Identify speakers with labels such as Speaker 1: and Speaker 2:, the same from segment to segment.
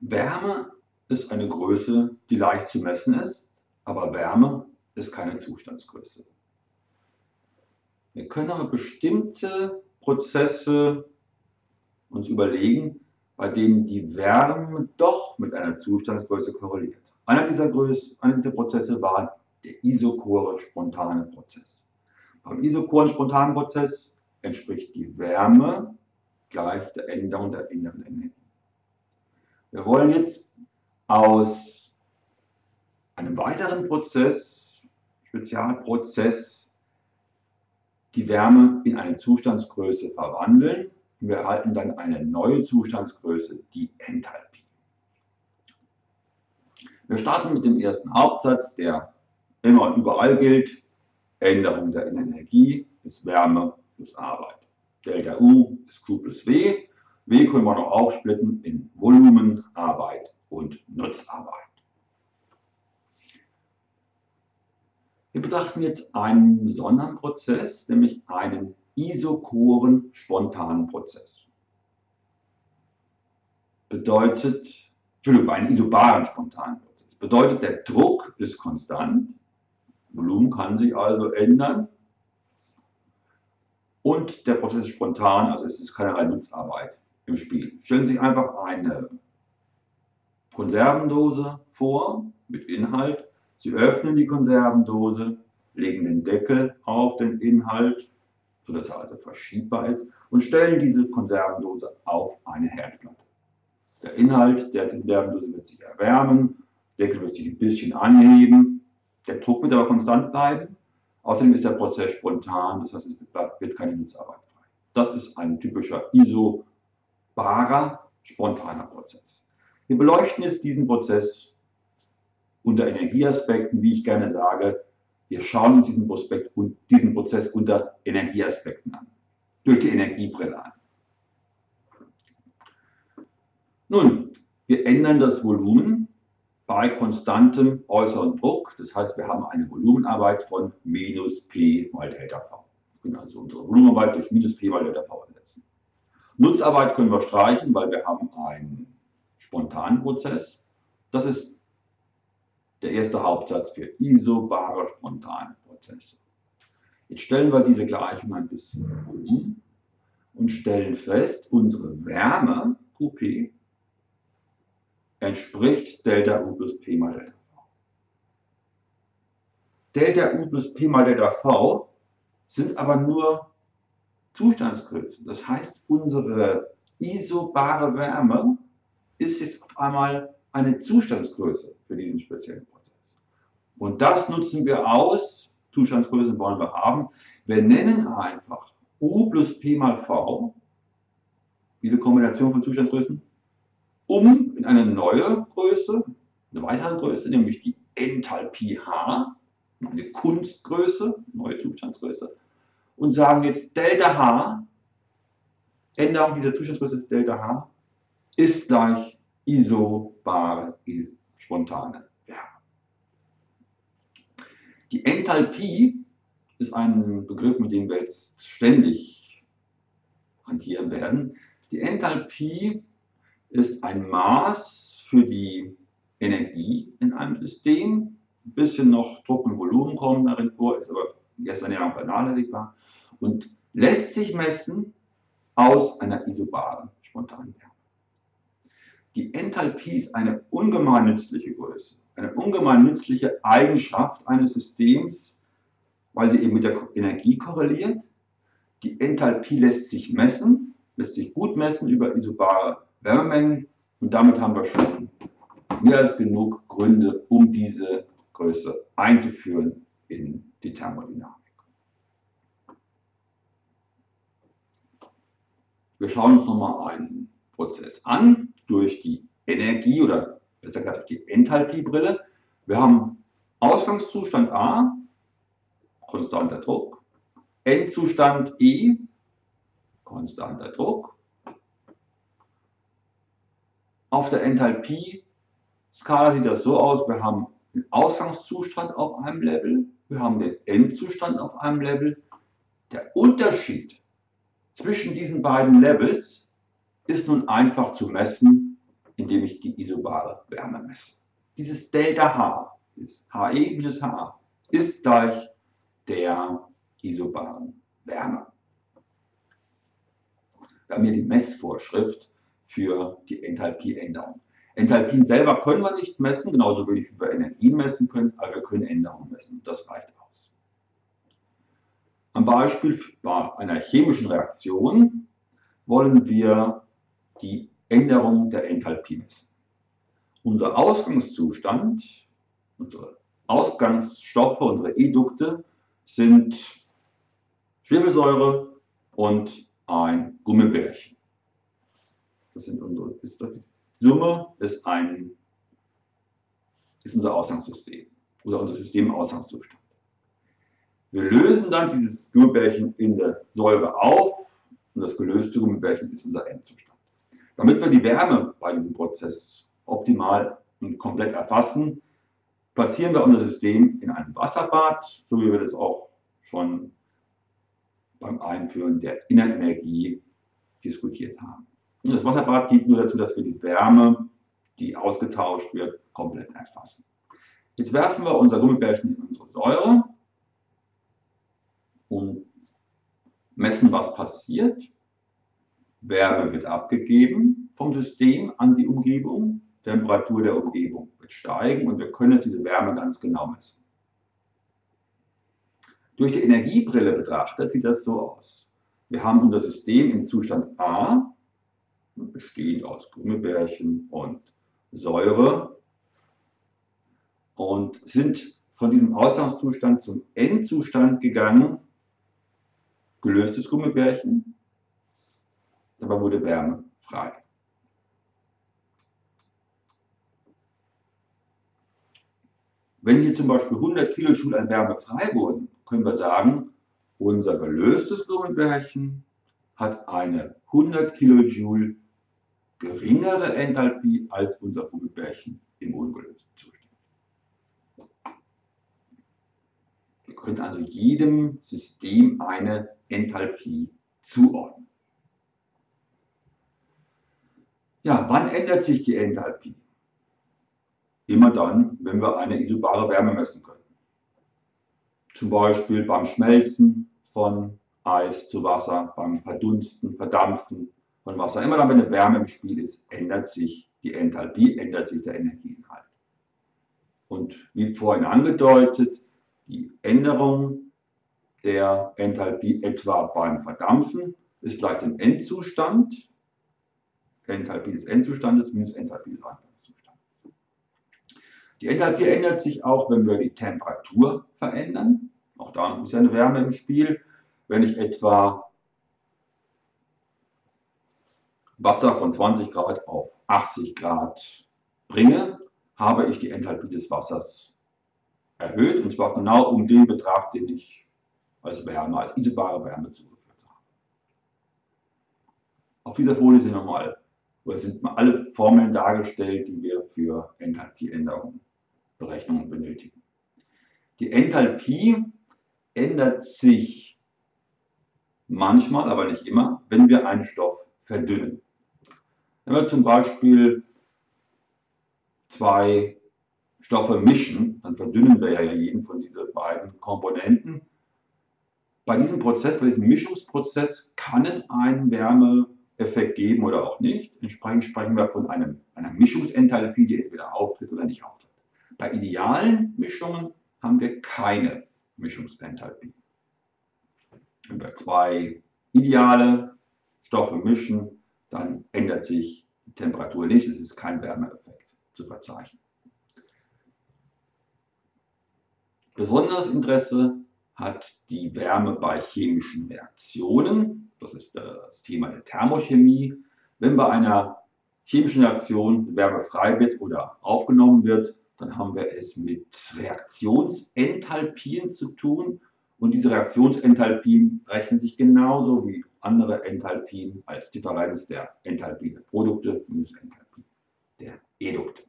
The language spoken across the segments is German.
Speaker 1: Wärme ist eine Größe, die leicht zu messen ist, aber Wärme ist keine Zustandsgröße. Wir können aber bestimmte Prozesse uns überlegen, bei denen die Wärme doch mit einer Zustandsgröße korreliert. Einer dieser, Größe, einer dieser Prozesse war der isochore spontane Prozess. Beim isochoren spontanen Prozess entspricht die Wärme gleich der Änderung der inneren Energie. Wir wollen jetzt aus einem weiteren Prozess, Spezialprozess, die Wärme in eine Zustandsgröße verwandeln. Wir erhalten dann eine neue Zustandsgröße, die Enthalpie. Wir starten mit dem ersten Hauptsatz, der immer und überall gilt. Änderung der Energie ist Wärme plus Arbeit. Delta U ist Q plus W. W können wir noch aufsplitten in Volumen, Arbeit und Nutzarbeit. Wir betrachten jetzt einen besonderen Prozess, nämlich einen isochoren spontanen Prozess. Bedeutet, Entschuldigung, einen isobaren spontanen Prozess. Bedeutet, der Druck ist konstant, Volumen kann sich also ändern und der Prozess ist spontan, also es ist keinerlei Nutzarbeit im Spiel. Stellen Sie sich einfach eine Konservendose vor mit Inhalt. Sie öffnen die Konservendose, legen den Deckel auf den Inhalt, sodass er also verschiebbar ist, und stellen diese Konservendose auf eine Herdplatte. Der Inhalt der Konservendose wird sich erwärmen, der Deckel wird sich ein bisschen anheben, der Druck wird aber konstant bleiben. Außerdem ist der Prozess spontan, das heißt, es wird keine Nutzarbeit frei. Das ist ein typischer isobarer, spontaner Prozess. Wir beleuchten jetzt diesen Prozess unter Energieaspekten, wie ich gerne sage. Wir schauen uns diesen, Prospekt, diesen Prozess unter Energieaspekten an, durch die Energiebrille an. Nun, wir ändern das Volumen bei konstantem äußeren Druck. Das heißt, wir haben eine Volumenarbeit von minus P mal Delta V. Wir können also unsere Volumenarbeit durch minus P mal Delta V ersetzen. Nutzarbeit können wir streichen, weil wir haben einen spontanen Prozess. Das ist der erste Hauptsatz für isobare spontane Prozesse. Jetzt stellen wir diese Gleichung ein bisschen um und stellen fest, unsere Wärme, QP, entspricht Delta U plus P mal Delta V. Delta U plus P mal Delta V sind aber nur Zustandsgrößen. Das heißt, unsere isobare Wärme ist jetzt auf einmal eine Zustandsgröße für diesen speziellen Prozess. Und das nutzen wir aus. Zustandsgrößen wollen wir haben. Wir nennen einfach U plus P mal V, diese Kombination von Zustandsgrößen, um in eine neue Größe, eine weitere Größe, nämlich die Enthalpie H, eine Kunstgröße, neue Zustandsgröße, und sagen jetzt Delta H, Änderung dieser Zustandsgröße Delta H, ist gleich isobare, spontane Wärme. Die Enthalpie ist ein Begriff, mit dem wir jetzt ständig hantieren werden. Die Enthalpie ist ein Maß für die Energie in einem System. Ein bisschen noch Druck und Volumen kommen darin vor, ist aber gestern ja noch vernachlässigbar und lässt sich messen aus einer isobaren spontanen Wärme. Die Enthalpie ist eine ungemein nützliche Größe, eine ungemein nützliche Eigenschaft eines Systems, weil sie eben mit der Energie korreliert. Die Enthalpie lässt sich messen, lässt sich gut messen über isobare Wärmemengen und damit haben wir schon mehr als genug Gründe, um diese Größe einzuführen in die Thermodynamik. Wir schauen uns nochmal einen Prozess an durch die Energie oder besser gesagt durch die Enthalpiebrille. Wir haben Ausgangszustand A, konstanter Druck, Endzustand E, konstanter Druck auf der Enthalpie-Skala sieht das so aus, wir haben den Ausgangszustand auf einem Level, wir haben den Endzustand auf einem Level. Der Unterschied zwischen diesen beiden Levels ist nun einfach zu messen indem ich die isobare Wärme messe. Dieses Delta H, das HE minus HA, ist gleich der isobaren Wärme. Wir haben hier die Messvorschrift für die Enthalpieänderung. Enthalpien selber können wir nicht messen, genauso wenig wie wir Energien messen können, aber wir können Änderungen messen. Das reicht. Am Beispiel bei einer chemischen Reaktion wollen wir die Änderung der Enthalpie messen. Unser Ausgangszustand, unsere Ausgangsstoffe, unsere Edukte sind Schwefelsäure und ein Gummibärchen. Das sind unsere, ist das, Summe ist, ein, ist unser Ausgangssystem oder unser Systemausgangszustand. Wir lösen dann dieses Gummibärchen in der Säure auf und das gelöste Gummibärchen ist unser Endzustand. Damit wir die Wärme bei diesem Prozess optimal und komplett erfassen, platzieren wir unser System in einem Wasserbad, so wie wir das auch schon beim Einführen der Innenenergie diskutiert haben. Und das Wasserbad dient nur dazu, dass wir die Wärme, die ausgetauscht wird, komplett erfassen. Jetzt werfen wir unser Gummibärchen in unsere Säure und messen, was passiert. Wärme wird abgegeben vom System an die Umgebung. Temperatur der Umgebung wird steigen und wir können jetzt diese Wärme ganz genau messen. Durch die Energiebrille betrachtet sieht das so aus. Wir haben unser System im Zustand A, bestehend aus Gummibärchen und Säure, und sind von diesem Ausgangszustand zum Endzustand gegangen, gelöstes Gummibärchen, dabei wurde Wärme frei. Wenn hier zum Beispiel 100 Kilojoule an Wärme frei wurden, können wir sagen, unser gelöstes Gummibärchen hat eine 100 Kilojoule geringere Enthalpie als unser Gummibärchen im ungelösten Zustand. Wir können also jedem System eine Enthalpie zuordnen. Ja, wann ändert sich die Enthalpie? Immer dann, wenn wir eine isobare Wärme messen können. Zum Beispiel beim Schmelzen von Eis zu Wasser, beim Verdunsten, Verdampfen von Wasser. Immer dann, wenn eine Wärme im Spiel ist, ändert sich die Enthalpie, ändert sich der Energieinhalt. Und wie vorhin angedeutet, die Änderung der Enthalpie etwa beim Verdampfen ist gleich dem Endzustand. Enthalpie des Endzustandes minus Enthalpie des Anfangszustandes. Die Enthalpie ändert sich auch, wenn wir die Temperatur verändern. Auch da ist ja eine Wärme im Spiel. Wenn ich etwa Wasser von 20 Grad auf 80 Grad bringe, habe ich die Enthalpie des Wassers erhöht. Und zwar genau um den Betrag, den ich als Wärme, als isobare Wärme zugeführt habe. Auf dieser Folie sind nochmal, oder sind mal alle Formeln dargestellt, die wir für Enthalpieänderungen Berechnungen benötigen. Die Enthalpie ändert sich manchmal, aber nicht immer, wenn wir einen Stoff verdünnen. Wenn wir zum Beispiel zwei Stoffe mischen, dann verdünnen wir ja jeden von diesen beiden Komponenten. Bei diesem Prozess, bei diesem Mischungsprozess kann es einen Wärmeeffekt geben oder auch nicht. Entsprechend sprechen wir von einem, einer Mischungsenthalpie, die entweder auftritt oder nicht auftritt. Bei idealen Mischungen haben wir keine Mischungsenthalpie. Wenn wir zwei ideale Stoffe mischen, dann ändert sich die Temperatur nicht, es ist kein Wärmeeffekt zu verzeichnen. Besonderes Interesse hat die Wärme bei chemischen Reaktionen. Das ist das Thema der Thermochemie. Wenn bei einer chemischen Reaktion Wärme frei wird oder aufgenommen wird, dann haben wir es mit Reaktionsenthalpien zu tun. Und diese Reaktionsenthalpien rechnen sich genauso wie andere Enthalpien als Differenz der Enthalpie der Produkte minus Enthalpie der Edukte.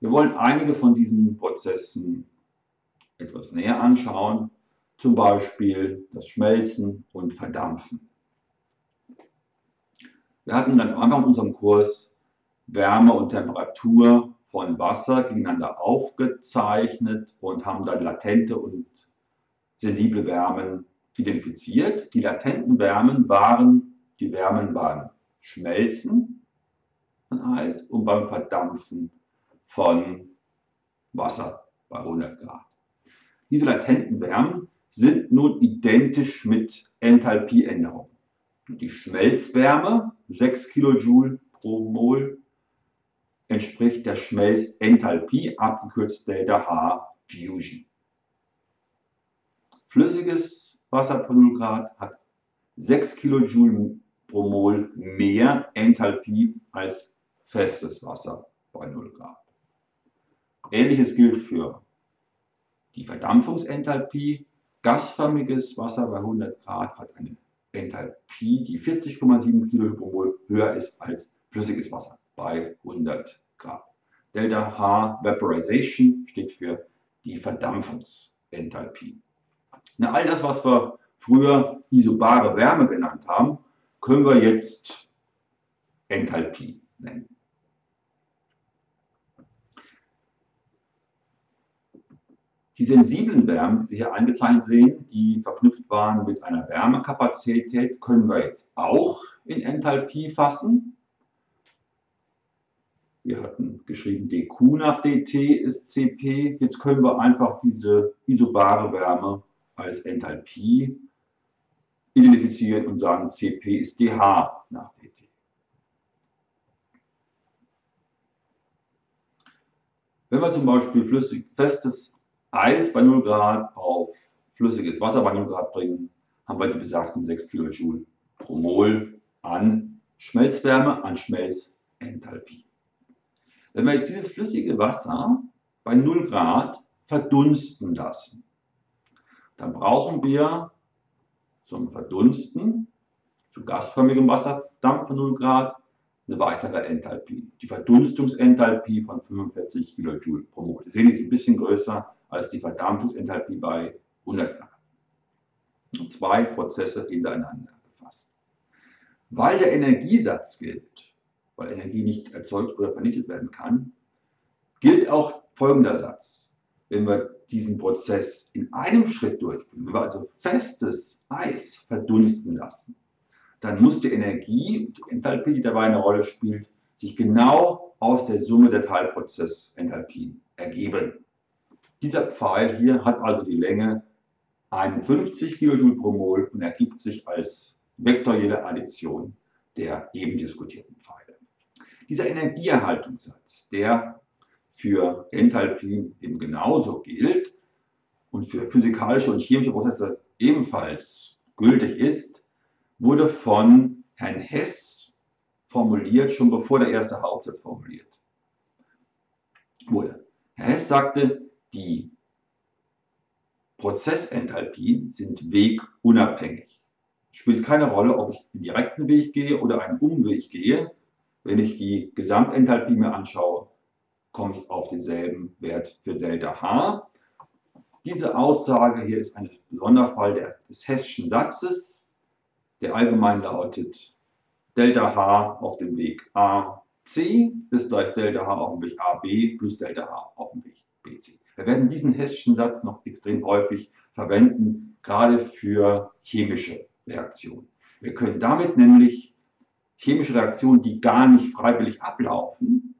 Speaker 1: Wir wollen einige von diesen Prozessen etwas näher anschauen, zum Beispiel das Schmelzen und Verdampfen. Wir hatten ganz Anfang in unserem Kurs Wärme und Temperatur von Wasser gegeneinander aufgezeichnet und haben dann latente und sensible Wärmen identifiziert. Die latenten Wärmen waren die Wärmen beim Schmelzen von Eis und beim Verdampfen von Wasser bei 100 Grad. Diese latenten Wärmen sind nun identisch mit Enthalpieänderungen. Die Schmelzwärme, 6 kJ pro Mol, entspricht der Schmelzenthalpie, abgekürzt Delta H Fusion. Flüssiges Wasser bei 0 Grad hat 6 kJ pro Mol mehr Enthalpie als festes Wasser bei 0 Grad. Ähnliches gilt für die Verdampfungsenthalpie. Gasförmiges Wasser bei 100 Grad hat eine Enthalpie, die 40,7 kJ pro Mol höher ist als flüssiges Wasser bei 100 Grad. Delta H Vaporization steht für die Verdampfungsenthalpie. Na, all das, was wir früher isobare Wärme genannt haben, können wir jetzt Enthalpie nennen. Die sensiblen Wärmen, die Sie hier eingezeichnet sehen, die verknüpft waren mit einer Wärmekapazität, können wir jetzt auch in Enthalpie fassen. Wir hatten geschrieben, dQ nach dt ist Cp. Jetzt können wir einfach diese isobare Wärme als Enthalpie identifizieren und sagen, Cp ist dH nach dt. Wenn wir zum Beispiel flüssig, festes Eis bei 0 Grad auf flüssiges Wasser bei 0 Grad bringen, haben wir die besagten 6 kJ pro Mol an Schmelzwärme, an Schmelzenthalpie. Wenn wir jetzt dieses flüssige Wasser bei 0 Grad verdunsten lassen, dann brauchen wir zum Verdunsten zu gasförmigem Wasserdampf bei 0 Grad eine weitere Enthalpie. Die Verdunstungsenthalpie von 45 kJ pro Mol. Sie sehen, die ist ein bisschen größer als die Verdampfungsenthalpie bei 100 Grad. Und zwei Prozesse hintereinander gefasst. Weil der Energiesatz gilt, weil Energie nicht erzeugt oder vernichtet werden kann, gilt auch folgender Satz. Wenn wir diesen Prozess in einem Schritt durchführen, wenn wir also festes Eis verdunsten lassen, dann muss die Energie, die Enthalpie, die dabei eine Rolle spielt, sich genau aus der Summe der Teilprozessenthalpien ergeben. Dieser Pfeil hier hat also die Länge 51 kJ pro Mol und ergibt sich als vektorielle Addition der eben diskutierten Pfeile. Dieser Energieerhaltungssatz, der für Enthalpien eben genauso gilt und für physikalische und chemische Prozesse ebenfalls gültig ist, wurde von Herrn Hess formuliert, schon bevor der erste Hauptsatz formuliert wurde. Herr Hess sagte, die Prozessenthalpien sind wegunabhängig. Es spielt keine Rolle, ob ich den direkten Weg gehe oder einen Umweg gehe. Wenn ich die Gesamtenthalpie mir anschaue, komme ich auf denselben Wert für Delta H. Diese Aussage hier ist ein Sonderfall des Hesschen Satzes, der allgemein lautet Delta H auf dem Weg AC ist gleich Delta H auf dem Weg AB plus Delta H auf dem Weg BC. Wir werden diesen hessischen Satz noch extrem häufig verwenden, gerade für chemische Reaktionen. Wir können damit nämlich chemische Reaktionen, die gar nicht freiwillig ablaufen,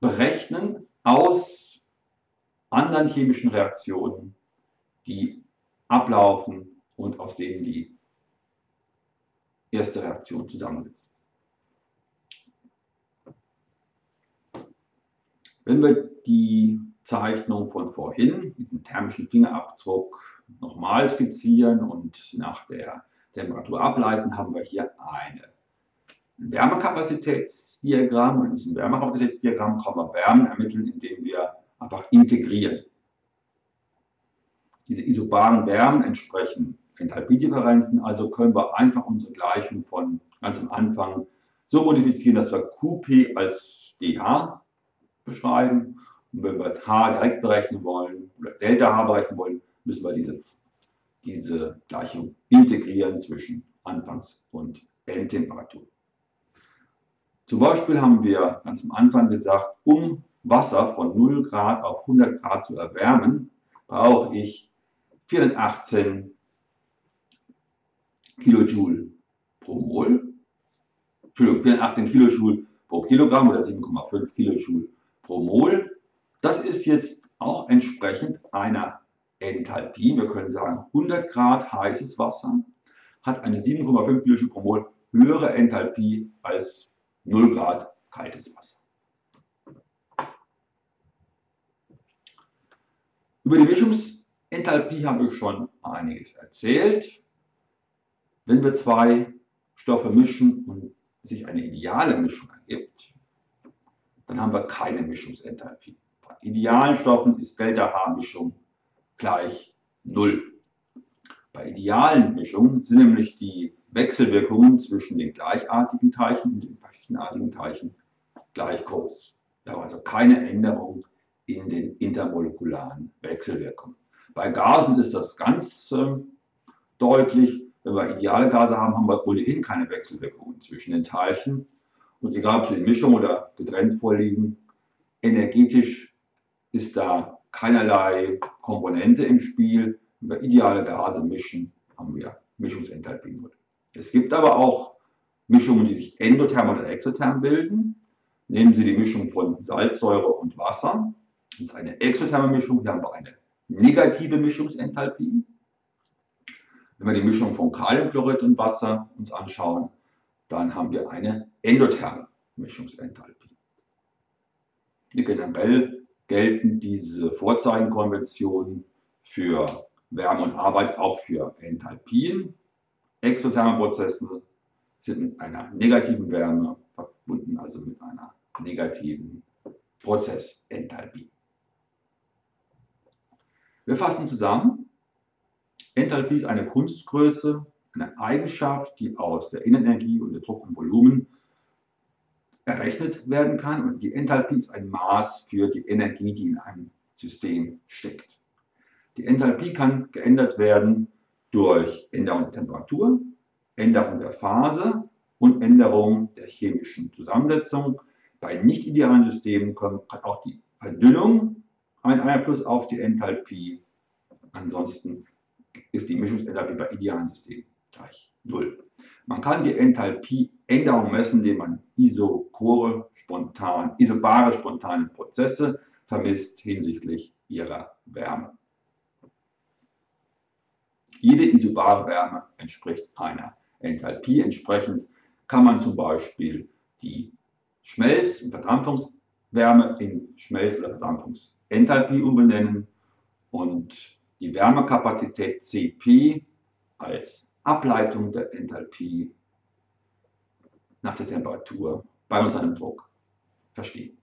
Speaker 1: berechnen aus anderen chemischen Reaktionen, die ablaufen und aus denen die erste Reaktion zusammensetzt. Wenn wir die Zeichnung von vorhin, diesen thermischen Fingerabdruck, nochmal skizzieren und nach der Temperatur ableiten, haben wir hier eine Wärmekapazitätsdiagramm. Und in diesem Wärmekapazitätsdiagramm kann man Wärmen ermitteln, indem wir einfach integrieren. Diese isobaren Wärmen entsprechen Enthalpiedifferenzen, also können wir einfach unsere Gleichung von ganz am Anfang so modifizieren, dass wir QP als dH beschreiben. Und wenn wir H direkt berechnen wollen oder Delta H berechnen wollen, müssen wir diese, diese Gleichung integrieren zwischen Anfangs- und Endtemperatur. Zum Beispiel haben wir ganz am Anfang gesagt, um Wasser von 0 Grad auf 100 Grad zu erwärmen, brauche ich 418 Kilojoule pro Mol. Entschuldigung, 418 Kilojoule pro Kilogramm oder 7,5 Kilojoule pro Mol. Das ist jetzt auch entsprechend einer Enthalpie. Wir können sagen, 100 Grad heißes Wasser hat eine 7,5 Kilojoule pro Mol höhere Enthalpie als 0 Grad kaltes Wasser. Über die Mischungsenthalpie habe ich schon einiges erzählt. Wenn wir zwei Stoffe mischen und sich eine ideale Mischung ergibt, dann haben wir keine Mischungsenthalpie. Bei idealen Stoffen ist Delta-H-Mischung gleich 0. Bei idealen Mischungen sind nämlich die Wechselwirkungen zwischen den gleichartigen Teilchen und den verschiedenartigen Teilchen gleich groß. Wir haben also keine Änderung in den intermolekularen Wechselwirkungen. Bei Gasen ist das ganz äh, deutlich. Wenn wir ideale Gase haben, haben wir ohnehin keine Wechselwirkungen zwischen den Teilchen. Und egal, ob sie in Mischung oder getrennt vorliegen, energetisch ist da keinerlei Komponente im Spiel. Wenn wir ideale Gase mischen, haben wir Mischungsenthalpie 0. Es gibt aber auch Mischungen, die sich endotherm oder exotherm bilden. Nehmen Sie die Mischung von Salzsäure und Wasser. Das ist eine exotherme Mischung. Hier haben wir eine negative Mischungsenthalpie. Wenn wir die Mischung von Kaliumchlorid und Wasser uns anschauen, dann haben wir eine endotherme Mischungsenthalpie. Generell gelten diese Vorzeigenkonventionen für Wärme und Arbeit auch für Enthalpien. Exotherme Prozesse sind mit einer negativen Wärme verbunden, also mit einer negativen Prozessenthalpie. Wir fassen zusammen. Enthalpie ist eine Kunstgröße, eine Eigenschaft, die aus der Innenenergie und der Druck und Volumen errechnet werden kann und die Enthalpie ist ein Maß für die Energie, die in einem System steckt. Die Enthalpie kann geändert werden durch Änderung der Temperatur, Änderung der Phase und Änderung der chemischen Zusammensetzung. Bei nicht idealen Systemen hat auch die Verdünnung einen Einfluss auf die Enthalpie. Ansonsten ist die Mischungsenthalpie bei idealen Systemen gleich 0. Man kann die Enthalpieänderung messen, indem man isochore, spontan, isobare spontane Prozesse vermisst hinsichtlich ihrer Wärme. Jede isobare Wärme entspricht einer Enthalpie. Entsprechend kann man zum Beispiel die Schmelz- und Verdampfungswärme in Schmelz- oder Verdampfungsenthalpie umbenennen und die Wärmekapazität Cp als Ableitung der Enthalpie nach der Temperatur bei uns einem Druck verstehen.